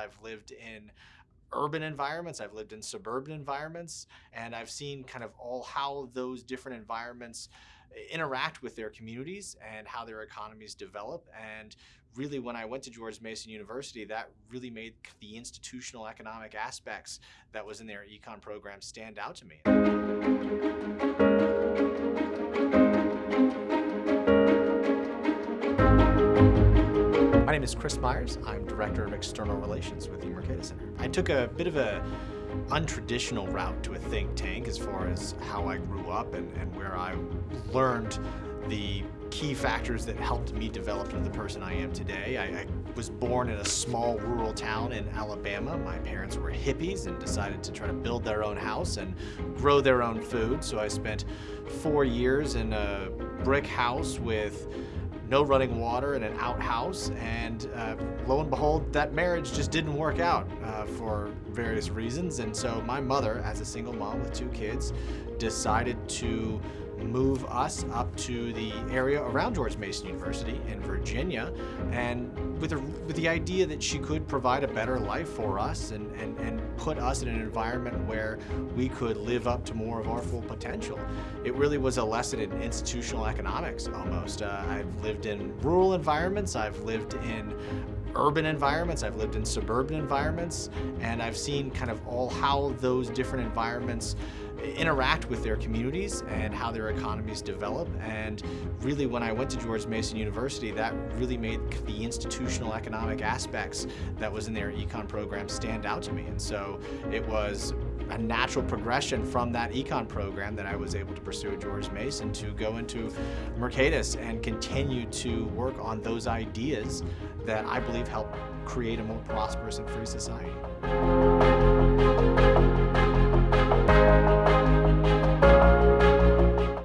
I've lived in urban environments, I've lived in suburban environments, and I've seen kind of all how those different environments eh, interact with their communities and how their economies develop. And really, when I went to George Mason University, that really made the institutional economic aspects that was in their econ program stand out to me. Name is Chris Myers. I'm Director of External Relations with the Mercatus Center. I took a bit of a untraditional route to a think tank as far as how I grew up and, and where I learned the key factors that helped me develop into the person I am today. I, I, was born in a small rural town in Alabama. My parents were hippies and decided to try to build their own house and grow their own food. So I spent four years in a brick house with no running water and an outhouse. And uh, lo and behold, that marriage just didn't work out uh, for various reasons. And so my mother, as a single mom with two kids, decided to move us up to the area around George Mason University in Virginia and with, a, with the idea that she could provide a better life for us and, and, and put us in an environment where we could live up to more of our full potential. It really was a lesson in institutional economics almost. Uh, I've lived in rural environments, I've lived in urban environments, I've lived in suburban environments, and I've seen kind of all how those different environments interact with their communities and how their economies develop. And really, when I went to George Mason University, that really made the institutional economic aspects that was in their econ program stand out to me. And so it was a natural progression from that econ program that I was able to pursue at George Mason to go into Mercatus and continue to work on those ideas that I believe help create a more prosperous and free society.